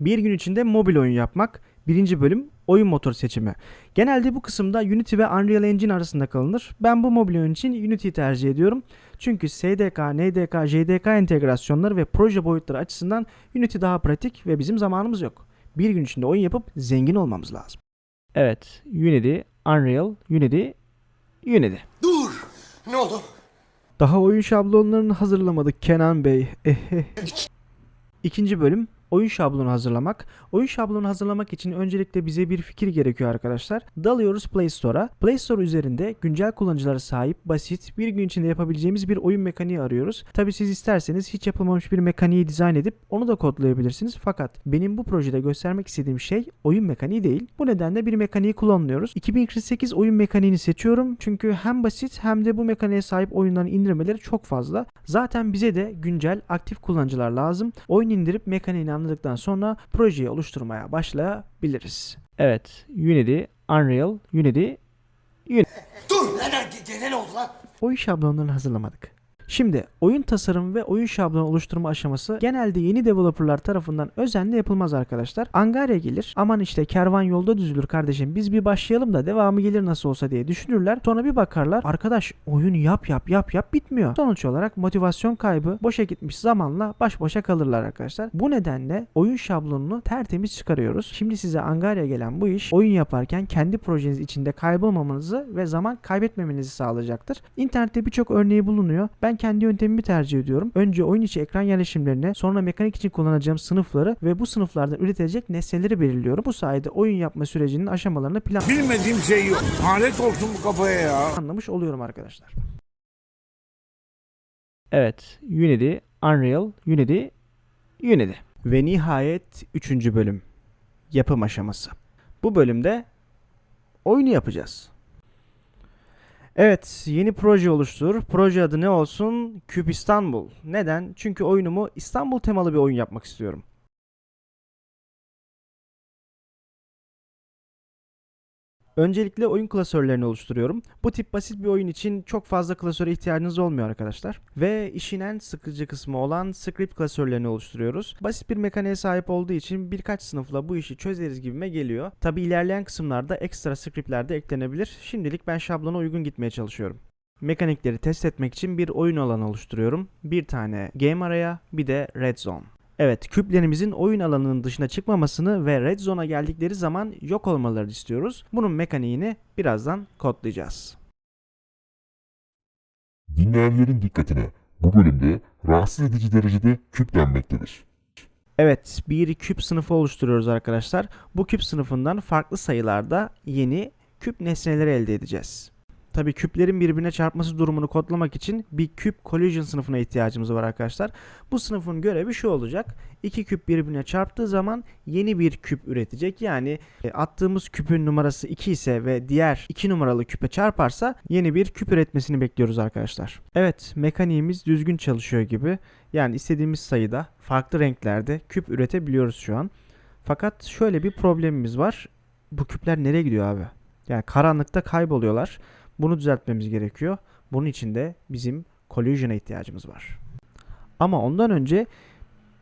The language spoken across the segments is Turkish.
Bir gün içinde mobil oyun yapmak. Birinci bölüm oyun motoru seçimi. Genelde bu kısımda Unity ve Unreal Engine arasında kalınır. Ben bu mobil oyun için Unity'yi tercih ediyorum. Çünkü SDK, NDK, JDK entegrasyonları ve proje boyutları açısından Unity daha pratik ve bizim zamanımız yok. Bir gün içinde oyun yapıp zengin olmamız lazım. Evet, Unity, Unreal, Unity, Unity. Dur! Ne oldu? Daha oyun şablonlarını hazırlamadık Kenan Bey. İkinci bölüm oyun şablonu hazırlamak. Oyun şablonu hazırlamak için öncelikle bize bir fikir gerekiyor arkadaşlar. Dalıyoruz Play Store'a. Play Store üzerinde güncel kullanıcılara sahip, basit, bir gün içinde yapabileceğimiz bir oyun mekaniği arıyoruz. Tabi siz isterseniz hiç yapılmamış bir mekaniği dizayn edip onu da kodlayabilirsiniz. Fakat benim bu projede göstermek istediğim şey oyun mekaniği değil. Bu nedenle bir mekaniği kullanıyoruz. 2048 oyun mekaniğini seçiyorum. Çünkü hem basit hem de bu mekaniğe sahip oyunların indirmeleri çok fazla. Zaten bize de güncel aktif kullanıcılar lazım. Oyun indirip mekaniğini anladıktan sonra projeyi oluşturmaya başlayabiliriz. Evet, Unity, Unreal, Unity, Dur! Neden? Gene ne oldu lan? oyun şablonlarını hazırlamadık. Şimdi oyun tasarımı ve oyun şablonu oluşturma aşaması genelde yeni developerlar tarafından özenle yapılmaz arkadaşlar. Angarya gelir aman işte kervan yolda düzülür kardeşim biz bir başlayalım da devamı gelir nasıl olsa diye düşünürler. Sonra bir bakarlar arkadaş oyun yap yap yap yap bitmiyor. Sonuç olarak motivasyon kaybı boşa gitmiş zamanla baş başa kalırlar arkadaşlar. Bu nedenle oyun şablonunu tertemiz çıkarıyoruz. Şimdi size Angarya gelen bu iş oyun yaparken kendi projeniz içinde kaybolmamanızı ve zaman kaybetmemenizi sağlayacaktır. İnternette birçok örneği bulunuyor. Ben kendi yöntemimi tercih ediyorum. Önce oyun içi ekran yerleşimlerini, sonra mekanik için kullanacağım sınıfları ve bu sınıflardan üretilecek nesneleri belirliyorum. Bu sayede oyun yapma sürecinin aşamalarını Bilmediğim şey yok. Alet olsun bu kafaya ya. planlamış oluyorum arkadaşlar. Evet, Unity, Unreal, Unity, Unity. Ve nihayet 3. bölüm. Yapım aşaması. Bu bölümde oyunu yapacağız. Evet, yeni proje oluştur. Proje adı ne olsun? Küp İstanbul. Neden? Çünkü oyunumu İstanbul temalı bir oyun yapmak istiyorum. Öncelikle oyun klasörlerini oluşturuyorum. Bu tip basit bir oyun için çok fazla klasöre ihtiyacınız olmuyor arkadaşlar. Ve işin en sıkıcı kısmı olan script klasörlerini oluşturuyoruz. Basit bir mekaniğe sahip olduğu için birkaç sınıfla bu işi çözeriz gibime geliyor. Tabi ilerleyen kısımlarda ekstra scriptler de eklenebilir. Şimdilik ben şablona uygun gitmeye çalışıyorum. Mekanikleri test etmek için bir oyun alanı oluşturuyorum. Bir tane game araya, bir de red zone. Evet, küplerimizin oyun alanının dışına çıkmamasını ve red zone'a geldikleri zaman yok olmalarını istiyoruz. Bunun mekaniğini birazdan kodlayacağız. Dinleyenlerin dikkatine bu bölümde rahatsız edici derecede küplenmektedir. Evet, bir küp sınıfı oluşturuyoruz arkadaşlar. Bu küp sınıfından farklı sayılarda yeni küp nesneleri elde edeceğiz. Tabii küplerin birbirine çarpması durumunu kodlamak için bir küp collision sınıfına ihtiyacımız var arkadaşlar. Bu sınıfın görevi şu olacak. İki küp birbirine çarptığı zaman yeni bir küp üretecek. Yani e, attığımız küpün numarası 2 ise ve diğer 2 numaralı küpe çarparsa yeni bir küp üretmesini bekliyoruz arkadaşlar. Evet, mekaniğimiz düzgün çalışıyor gibi. Yani istediğimiz sayıda farklı renklerde küp üretebiliyoruz şu an. Fakat şöyle bir problemimiz var. Bu küpler nereye gidiyor abi? Yani karanlıkta kayboluyorlar. Bunu düzeltmemiz gerekiyor. Bunun için de bizim collision'a ihtiyacımız var. Ama ondan önce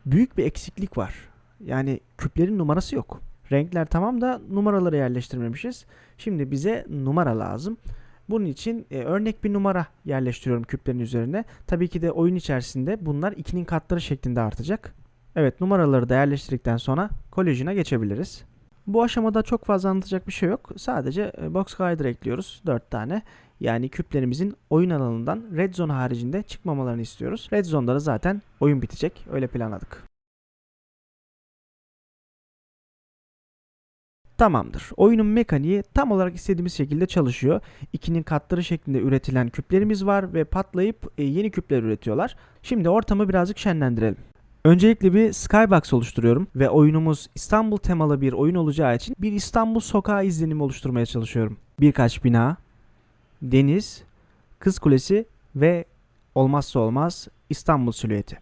büyük bir eksiklik var. Yani küplerin numarası yok. Renkler tamam da numaraları yerleştirmemişiz. Şimdi bize numara lazım. Bunun için e, örnek bir numara yerleştiriyorum küplerin üzerine. Tabii ki de oyun içerisinde bunlar 2'nin katları şeklinde artacak. Evet numaraları da yerleştirdikten sonra collision'a geçebiliriz. Bu aşamada çok fazla anlatacak bir şey yok. Sadece e, box glider ekliyoruz 4 tane. Yani küplerimizin oyun alanından red zone haricinde çıkmamalarını istiyoruz. Red zone'da da zaten oyun bitecek. Öyle planladık. Tamamdır. Oyunun mekaniği tam olarak istediğimiz şekilde çalışıyor. 2'nin katları şeklinde üretilen küplerimiz var ve patlayıp e, yeni küpler üretiyorlar. Şimdi ortamı birazcık şenlendirelim. Öncelikle bir skybox oluşturuyorum ve oyunumuz İstanbul temalı bir oyun olacağı için bir İstanbul sokağı izlenimi oluşturmaya çalışıyorum. Birkaç bina, deniz, Kız Kulesi ve olmazsa olmaz İstanbul silüeti.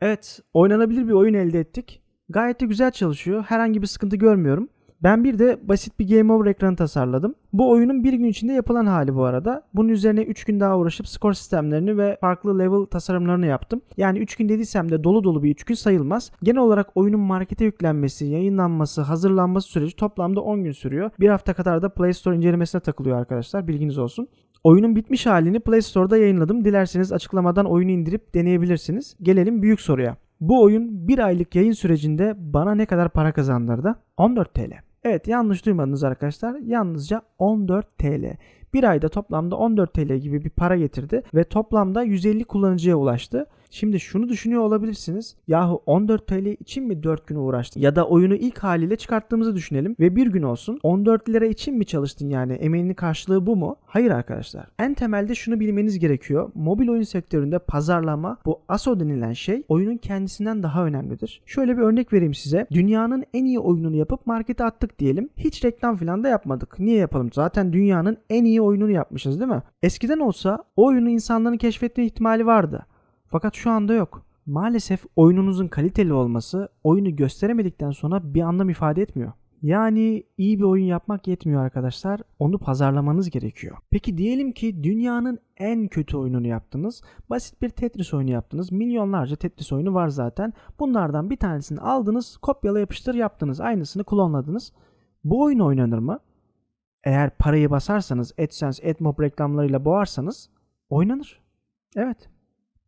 Evet, oynanabilir bir oyun elde ettik. Gayet de güzel çalışıyor. Herhangi bir sıkıntı görmüyorum. Ben bir de basit bir Game Over ekranı tasarladım. Bu oyunun bir gün içinde yapılan hali bu arada. Bunun üzerine 3 gün daha uğraşıp skor sistemlerini ve farklı level tasarımlarını yaptım. Yani 3 gün dediysem de dolu dolu bir 3 gün sayılmaz. Genel olarak oyunun markete yüklenmesi, yayınlanması, hazırlanması süreci toplamda 10 gün sürüyor. Bir hafta kadar da Play Store incelemesine takılıyor arkadaşlar. Bilginiz olsun. Oyunun bitmiş halini Play Store'da yayınladım. Dilerseniz açıklamadan oyunu indirip deneyebilirsiniz. Gelelim büyük soruya. Bu oyun bir aylık yayın sürecinde bana ne kadar para kazandırdı? 14 TL. Evet yanlış duymadınız arkadaşlar. Yalnızca 14 TL. Bir ayda toplamda 14 TL gibi bir para getirdi ve toplamda 150 kullanıcıya ulaştı. Şimdi şunu düşünüyor olabilirsiniz. Yahu 14 TL için mi 4 gün uğraştın? Ya da oyunu ilk haliyle çıkarttığımızı düşünelim ve bir gün olsun. 14 lira için mi çalıştın yani? Emeğinin karşılığı bu mu? Hayır arkadaşlar. En temelde şunu bilmeniz gerekiyor. Mobil oyun sektöründe pazarlama bu ASO denilen şey oyunun kendisinden daha önemlidir. Şöyle bir örnek vereyim size. Dünyanın en iyi oyununu yapıp markete attık diyelim. Hiç reklam falan da yapmadık. Niye yapalım? Zaten dünyanın en iyi oyununu yapmışız değil mi? Eskiden olsa o oyunu insanların keşfetme ihtimali vardı. Fakat şu anda yok. Maalesef oyununuzun kaliteli olması oyunu gösteremedikten sonra bir anlam ifade etmiyor. Yani iyi bir oyun yapmak yetmiyor arkadaşlar. Onu pazarlamanız gerekiyor. Peki diyelim ki dünyanın en kötü oyununu yaptınız. Basit bir Tetris oyunu yaptınız. Milyonlarca Tetris oyunu var zaten. Bunlardan bir tanesini aldınız, kopyala yapıştır yaptınız. Aynısını klonladınız. Bu oyun oynanır mı? Eğer parayı basarsanız, AdSense, AdMob reklamlarıyla boğarsanız oynanır. Evet.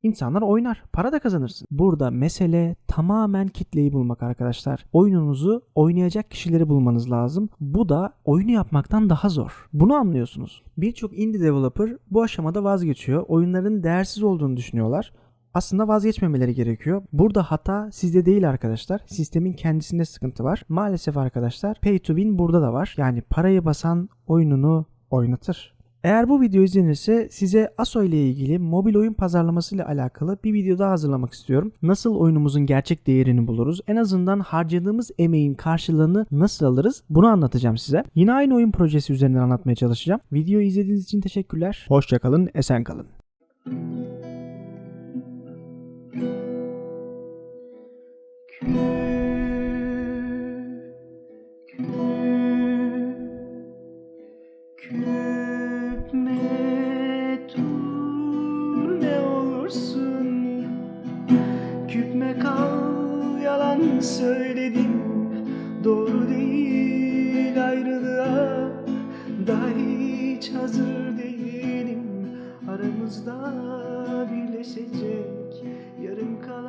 İnsanlar oynar. Para da kazanırsın. Burada mesele tamamen kitleyi bulmak arkadaşlar. Oyununuzu oynayacak kişileri bulmanız lazım. Bu da oyunu yapmaktan daha zor. Bunu anlıyorsunuz. Birçok indie developer bu aşamada vazgeçiyor. Oyunların değersiz olduğunu düşünüyorlar. Aslında vazgeçmemeleri gerekiyor. Burada hata sizde değil arkadaşlar. Sistemin kendisinde sıkıntı var. Maalesef arkadaşlar pay to win burada da var. Yani parayı basan oyununu oynatır. Eğer bu video izlenirse size ASO ile ilgili mobil oyun pazarlaması ile alakalı bir video daha hazırlamak istiyorum. Nasıl oyunumuzun gerçek değerini buluruz? En azından harcadığımız emeğin karşılığını nasıl alırız? Bunu anlatacağım size. Yine aynı oyun projesi üzerinden anlatmaya çalışacağım. Videoyu izlediğiniz için teşekkürler. Hoşçakalın, esen kalın. söyledim. Doğru değil ayrılığa Daha hiç hazır değilim. Aramızda birleşecek yarım kalan